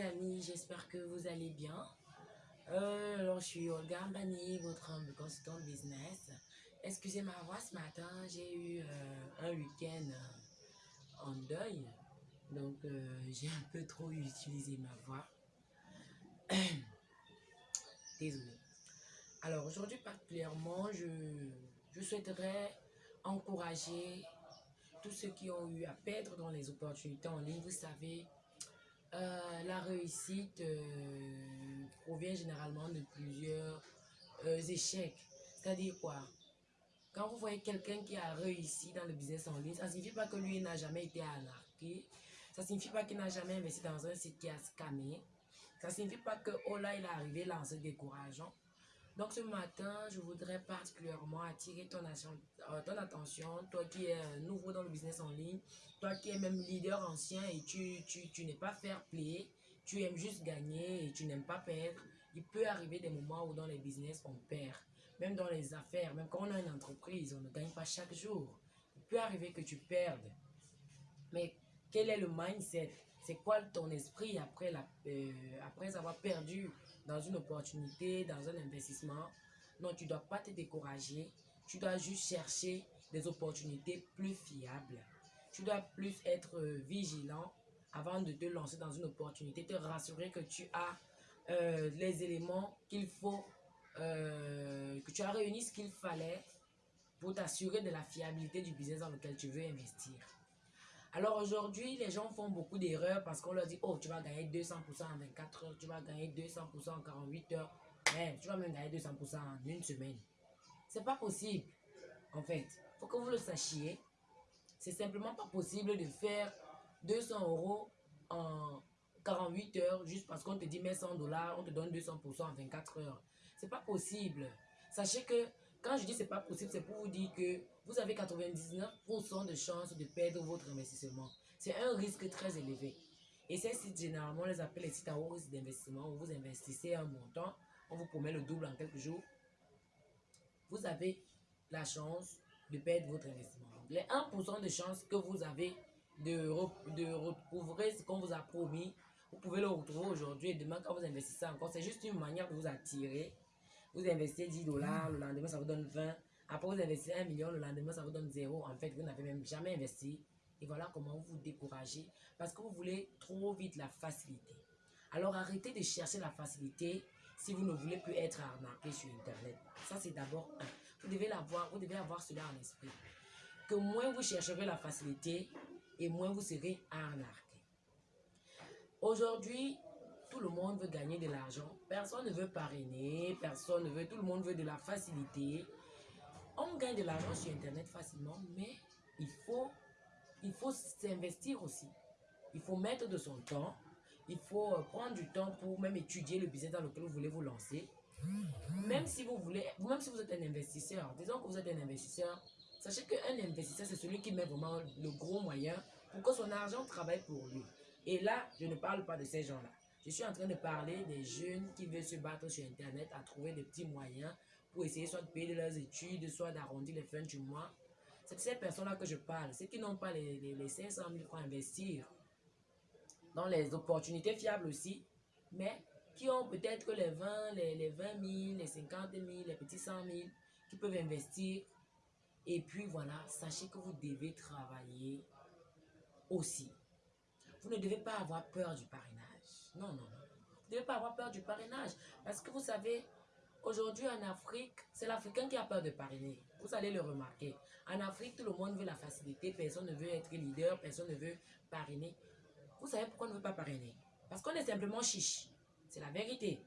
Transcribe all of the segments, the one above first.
amis, j'espère que vous allez bien. Euh, alors, je suis Olga Mbani, votre consultant business. Excusez ma voix ce matin, j'ai eu euh, un week-end euh, en deuil. Donc, j'ai un peu trop utilisé ma voix. Désolée. Alors, aujourd'hui particulièrement, je, je souhaiterais encourager tous ceux qui ont eu à perdre dans les opportunités en ligne. Vous savez, euh, la réussite euh, provient généralement de plusieurs euh, échecs. C'est-à-dire quoi? Quand vous voyez quelqu'un qui a réussi dans le business en ligne, ça ne signifie pas que lui n'a jamais été anarqué. Ça ne signifie pas qu'il n'a jamais investi dans un site qui a scanné. Ça ne signifie pas que, oh là, il est arrivé là en se décourageant. Donc ce matin, je voudrais particulièrement attirer ton, euh, ton attention, toi qui es euh, nouveau dans le business en ligne, toi qui es même leader ancien et tu, tu, tu n'es pas fair play, tu aimes juste gagner et tu n'aimes pas perdre. Il peut arriver des moments où dans les business, on perd. Même dans les affaires, même quand on a une entreprise, on ne gagne pas chaque jour. Il peut arriver que tu perdes. Mais quel est le mindset? C'est quoi ton esprit après, la, euh, après avoir perdu dans une opportunité, dans un investissement. Non, tu ne dois pas te décourager. Tu dois juste chercher des opportunités plus fiables. Tu dois plus être vigilant avant de te lancer dans une opportunité, te rassurer que tu as euh, les éléments qu'il faut, euh, que tu as réuni ce qu'il fallait pour t'assurer de la fiabilité du business dans lequel tu veux investir. Alors aujourd'hui, les gens font beaucoup d'erreurs parce qu'on leur dit, oh, tu vas gagner 200% en 24 heures, tu vas gagner 200% en 48 heures, mais tu vas même gagner 200% en une semaine. C'est pas possible. En fait, faut que vous le sachiez. C'est simplement pas possible de faire 200 euros en 48 heures juste parce qu'on te dit, mets 100 dollars, on te donne 200% en 24 heures. C'est pas possible. Sachez que quand je dis c'est pas possible, c'est pour vous dire que vous avez 99% de chances de perdre votre investissement. C'est un risque très élevé. Et ces sites, généralement, on les appelle les sites à haut risque d'investissement vous investissez un montant, on vous promet le double en quelques jours. Vous avez la chance de perdre votre investissement. les 1% de chances que vous avez de, de recouvrer ce qu'on vous a promis, vous pouvez le retrouver aujourd'hui et demain quand vous investissez encore. C'est juste une manière de vous attirer vous investissez 10 dollars, le lendemain, ça vous donne 20. Après, vous investissez 1 million, le lendemain, ça vous donne 0. En fait, vous n'avez même jamais investi. Et voilà comment vous vous découragez parce que vous voulez trop vite la facilité. Alors, arrêtez de chercher la facilité si vous ne voulez plus être arnaqué sur Internet. Ça, c'est d'abord un. Vous devez l'avoir, vous devez avoir cela en esprit. Que moins vous chercherez la facilité et moins vous serez arnaqué. Aujourd'hui, tout le monde veut gagner de l'argent. Personne ne veut parrainer, personne ne veut, tout le monde veut de la facilité. On gagne de l'argent sur Internet facilement, mais il faut il faut s'investir aussi. Il faut mettre de son temps. Il faut euh, prendre du temps pour même étudier le business dans lequel vous voulez vous lancer. Même si vous voulez, même si vous êtes un investisseur, disons que vous êtes un investisseur, sachez qu'un investisseur, c'est celui qui met vraiment le gros moyen pour que son argent travaille pour lui. Et là, je ne parle pas de ces gens-là. Je suis en train de parler des jeunes qui veulent se battre sur Internet à trouver des petits moyens pour essayer soit de payer leurs études, soit d'arrondir les fins du mois. C'est de ces personnes-là que je parle. Ceux qui n'ont pas les, les, 500 000 francs à investir dans les opportunités fiables aussi, mais qui ont peut-être que les 20, les, les 20 000, les 50 000, les petits 100 000, qui peuvent investir. Et puis voilà, sachez que vous devez travailler aussi. Vous ne devez pas avoir peur du parrainage. Non, non, non. Vous ne devez pas avoir peur du parrainage. Parce que vous savez, aujourd'hui en Afrique, c'est l'Africain qui a peur de parrainer. Vous allez le remarquer. En Afrique, tout le monde veut la facilité. Personne ne veut être leader. Personne ne veut parrainer. Vous savez pourquoi on ne veut pas parrainer? Parce qu'on est simplement chiche. C'est la vérité.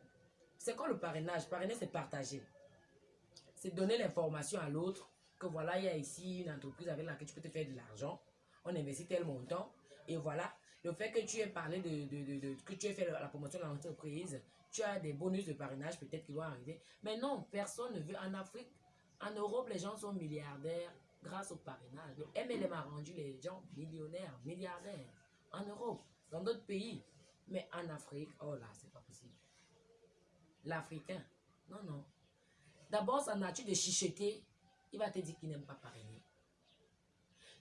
C'est quoi le parrainage? Parrainer, c'est partager. C'est donner l'information à l'autre que voilà, il y a ici une entreprise avec laquelle tu peux te faire de l'argent. On investit tel montant. Et voilà, le fait que tu aies parlé de, de, de, que tu aies fait la promotion de l'entreprise, tu as des bonus de parrainage peut-être qui vont arriver. Mais non, personne ne veut. En Afrique, en Europe, les gens sont milliardaires grâce au parrainage. Le MLM a rendu les gens millionnaires, milliardaires. En Europe, dans d'autres pays. Mais en Afrique, oh là, c'est pas possible. L'Africain, non, non. D'abord, sa nature de chicheter, il va te dire qu'il n'aime pas parrainer.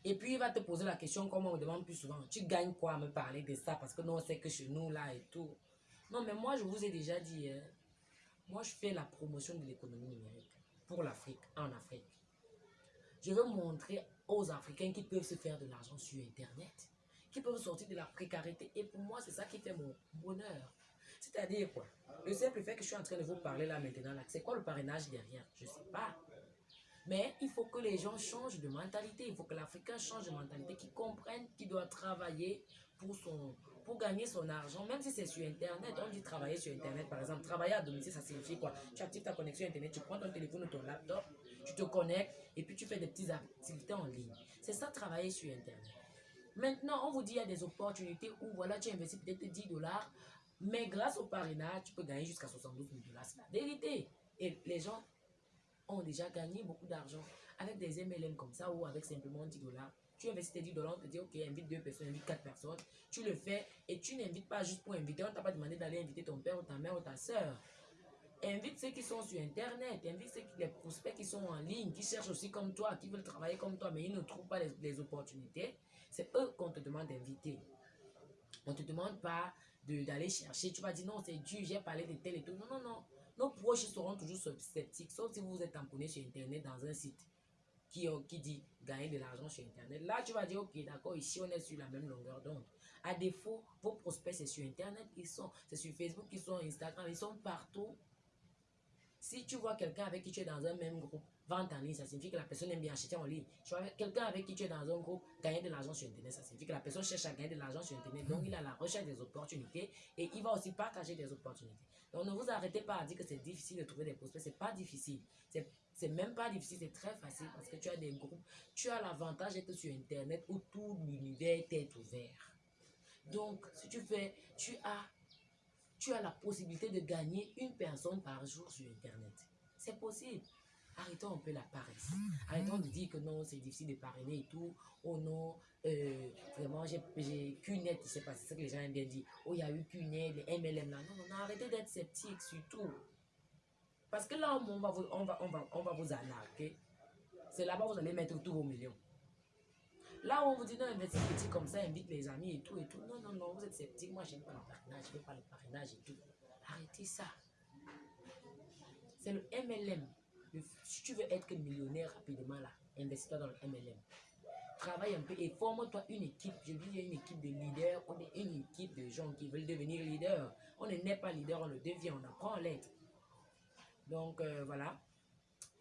Et puis, il va te poser la question, comme on me demande plus souvent, tu gagnes quoi à me parler de ça? Parce que nous, on sait que chez nous, là et tout. Non, mais moi, je vous ai déjà dit, hein, moi, je fais la promotion de l'économie numérique pour l'Afrique, en Afrique. Je veux montrer aux Africains qu'ils peuvent se faire de l'argent sur Internet, qu'ils peuvent sortir de la précarité. Et pour moi, c'est ça qui fait mon bonheur. C'est-à-dire quoi? Le simple fait que je suis en train de vous parler là maintenant, c'est quoi le parrainage derrière? Je ne sais pas. Mais il faut que les gens changent de mentalité. Il faut que l'Africain change de mentalité, qu'il comprenne qu'il doit travailler pour, son, pour gagner son argent, même si c'est sur Internet. On dit travailler sur Internet, par exemple. Travailler à domicile, ça signifie quoi? Tu actives ta connexion Internet, tu prends ton téléphone ou ton laptop, tu te connectes et puis tu fais des petites activités en ligne. C'est ça, travailler sur Internet. Maintenant, on vous dit qu'il y a des opportunités où voilà, tu investis peut-être 10 dollars, mais grâce au parrainage, tu peux gagner jusqu'à 72 000 dollars. C'est la vérité. Et les gens ont déjà gagné beaucoup d'argent avec des MLM comme ça ou avec simplement 10 dollars. Tu investis tes 10 dollars, on te dit, ok, invite deux personnes, invite quatre personnes. Tu le fais et tu n'invites pas juste pour inviter. On t'a pas demandé d'aller inviter ton père ou ta mère ou ta soeur. Invite ceux qui sont sur Internet, invite ceux qui, les prospects qui sont en ligne, qui cherchent aussi comme toi, qui veulent travailler comme toi, mais ils ne trouvent pas les, opportunités. C'est eux qu'on te demande d'inviter. On ne te demande pas d'aller chercher. Tu vas dire, non, c'est dur, j'ai parlé de tel et tout. Non, non, non. Nos proches seront toujours sceptiques, sauf si vous êtes tamponné sur Internet dans un site qui, euh, qui dit gagner de l'argent sur Internet. Là, tu vas dire, ok, d'accord, ici, on est sur la même longueur d'onde. À défaut, vos prospects, c'est sur Internet, ils sont, c'est sur Facebook, ils sont Instagram, ils sont partout. Si tu vois quelqu'un avec qui tu es dans un même groupe, vente en ligne, ça signifie que la personne aime bien acheter en ligne. Quelqu'un avec qui tu es dans un groupe, gagner de l'argent sur Internet, ça signifie que la personne cherche à gagner de l'argent sur Internet. Donc, il a la recherche des opportunités et il va aussi partager des opportunités. Donc ne vous arrêtez pas à dire que c'est difficile de trouver des prospects. C'est pas difficile. C'est même pas difficile, c'est très facile parce que tu as des groupes. Tu as l'avantage d'être sur Internet où tout l'univers est ouvert. Donc, si tu fais, tu as, tu as la possibilité de gagner une personne par jour sur Internet. C'est possible. Arrêtons un peu la paresse. Arrêtons de dire que non, c'est difficile de parrainer et tout. Oh non, euh, vraiment, j'ai qu'une net, c'est pas ce que les gens aiment bien dire. Oh, il y a eu qu'une les MLM là. Non, non, arrêtez d'être sceptique surtout. Parce que là, on va vous, on va, on va, on va vous. C'est là-bas vous allez mettre tous vos millions. Là où on vous dit non, investissez petit comme ça, invite les amis et tout et tout. Non, non, non, vous êtes sceptique. Moi, j'aime pas le parrainage, je pas le parrainage et tout. Arrêtez ça. C'est le MLM si tu veux être millionnaire rapidement là, investis-toi dans le MLM. Travaille un peu et forme-toi une équipe. Je dis une équipe de leaders, on est une équipe de gens qui veulent devenir leaders. On n'est pas leader, on le devient, on apprend à l'être. Donc euh, voilà,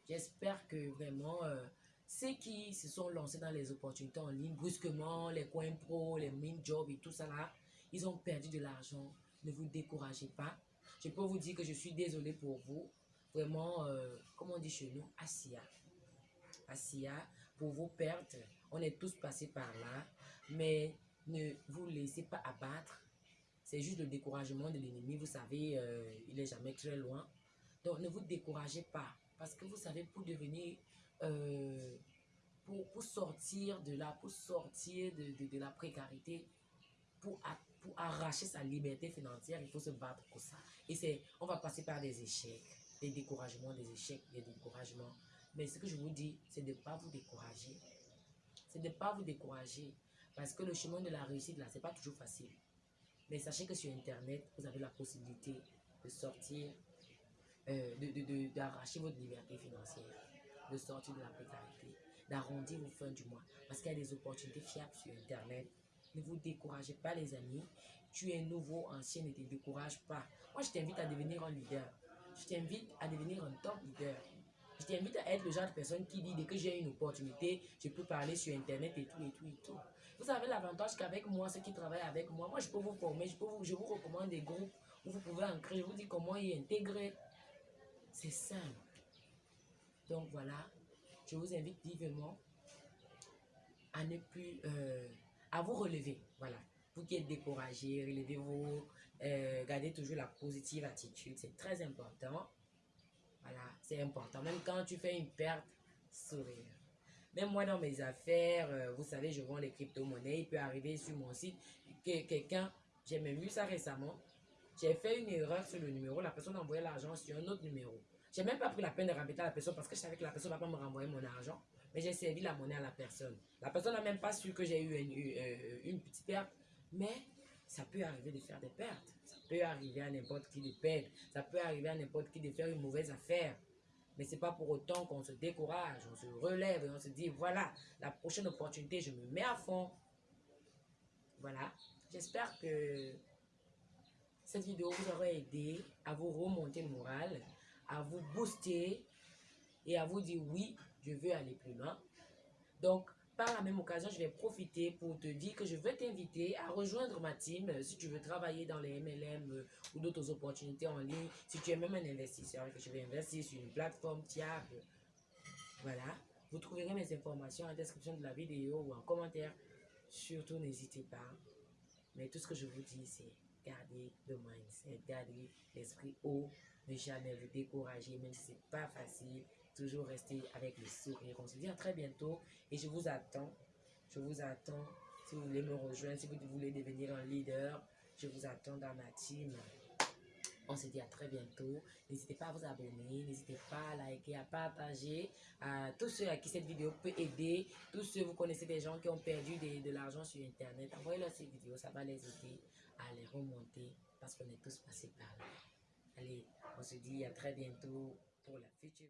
j'espère que vraiment euh, ceux qui se sont lancés dans les opportunités en ligne brusquement, les coins pro, les mini jobs et tout ça là, ils ont perdu de l'argent. Ne vous découragez pas. Je peux vous dire que je suis désolé pour vous vraiment, euh, comme on dit chez nous, Asia. Asia, pour vos pertes, on est tous passés par là, mais ne vous laissez pas abattre. C'est juste le découragement de l'ennemi, vous savez, euh, il est jamais très loin. Donc ne vous découragez pas, parce que vous savez, pour devenir, euh, pour, pour, sortir de là, pour sortir de, de, de la précarité, pour, pour arracher sa liberté financière, il faut se battre pour ça. Et on va passer par des échecs des découragements, des échecs, des découragements. Mais ce que je vous dis, c'est de ne pas vous décourager. C'est de ne pas vous décourager. Parce que le chemin de la réussite, là, ce n'est pas toujours facile. Mais sachez que sur Internet, vous avez la possibilité de sortir, euh, d'arracher votre liberté financière, de sortir de la précarité, d'arrondir vos fins du mois. Parce qu'il y a des opportunités fiables sur Internet. Ne vous découragez pas, les amis. Tu es nouveau, ancien, ne te décourage pas. Moi, je t'invite à devenir un leader je t'invite à devenir un top leader. Je t'invite à être le genre de personne qui dit dès que j'ai une opportunité, je peux parler sur Internet et tout, et tout, et tout. Vous avez l'avantage qu'avec moi, ceux qui travaillent avec moi, moi je peux vous former, je, peux vous, je vous recommande des groupes où vous pouvez ancrer, je vous dis comment y intégrer. C'est simple. Donc voilà, je vous invite vivement à ne plus, euh, à vous relever. Voilà, vous qui êtes découragé, relevez-vous, euh, gardez toujours la positive attitude, c'est très important. Voilà, c'est important. Même quand tu fais une perte, sourire. Même moi, dans mes affaires, euh, vous savez, je vends les crypto-monnaies. Il peut arriver sur mon site que quelqu'un, j'ai même vu ça récemment, j'ai fait une erreur sur le numéro. La personne a envoyé l'argent sur un autre numéro. J'ai même pas pris la peine de rembêter la personne parce que je savais que la personne ne va pas me renvoyer mon argent. mais j'ai servi la monnaie à la personne. La personne n'a même pas su que j'ai eu une, une, une petite perte, mais ça peut arriver de faire des pertes. Ça peut arriver à n'importe qui de perdre. Ça peut arriver à n'importe qui de faire une mauvaise affaire. Mais c'est pas pour autant qu'on se décourage, on se relève et on se dit, voilà, la prochaine opportunité, je me mets à fond. Voilà. J'espère que cette vidéo vous aura aidé à vous remonter le moral, à vous booster et à vous dire oui, je veux aller plus loin. Donc, par la même occasion, je vais profiter pour te dire que je veux t'inviter à rejoindre ma team euh, si tu veux travailler dans les MLM euh, ou d'autres opportunités en ligne. Si tu es même un investisseur et que tu veux investir sur une plateforme fiable, voilà. Vous trouverez mes informations en description de la vidéo ou en commentaire. Surtout, n'hésitez pas. Mais tout ce que je vous dis, c'est garder le mindset, garder l'esprit haut, ne jamais vous décourager, même si c'est pas facile toujours rester avec le sourire. On se dit à très bientôt et je vous attends. Je vous attends. Si vous voulez me rejoindre, si vous voulez devenir un leader, je vous attends dans ma team. On se dit à très bientôt. N'hésitez pas à vous abonner, n'hésitez pas à liker, à partager. À tous ceux à qui cette vidéo peut aider, tous ceux, vous connaissez des gens qui ont perdu de, l'argent sur Internet, envoyez-leur ces vidéos, ça va les aider à les remonter parce qu'on est tous passés par là. Allez, on se dit à très bientôt pour la future.